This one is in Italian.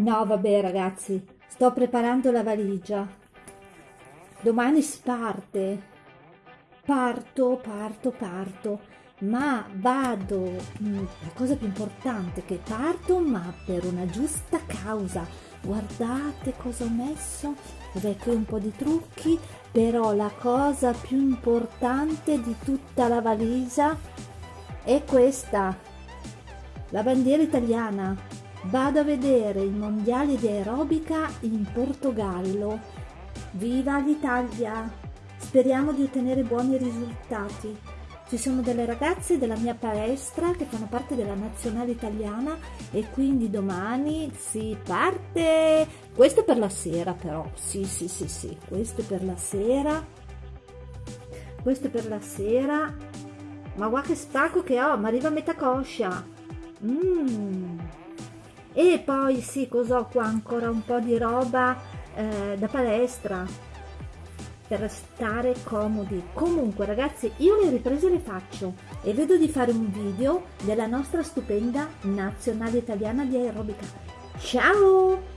No, vabbè ragazzi, sto preparando la valigia. Domani si parte. Parto, parto, parto. Ma vado, mm, la cosa più importante è che parto, ma per una giusta causa. Guardate cosa ho messo. Vabbè, qui un po' di trucchi, però la cosa più importante di tutta la valigia è questa. La bandiera italiana Vado a vedere i mondiali di aerobica in Portogallo. Viva l'Italia! Speriamo di ottenere buoni risultati. Ci sono delle ragazze della mia palestra che fanno parte della nazionale italiana e quindi domani si parte. Questo è per la sera però. Sì, sì, sì, sì. Questo è per la sera. Questo è per la sera. Ma guarda che spacco che ho, ma arriva a metà coscia. Mmm e poi sì cos'ho qua? Ancora un po' di roba eh, da palestra. Per stare comodi. Comunque ragazzi io le riprese le faccio e vedo di fare un video della nostra stupenda nazionale italiana di aerobica. Ciao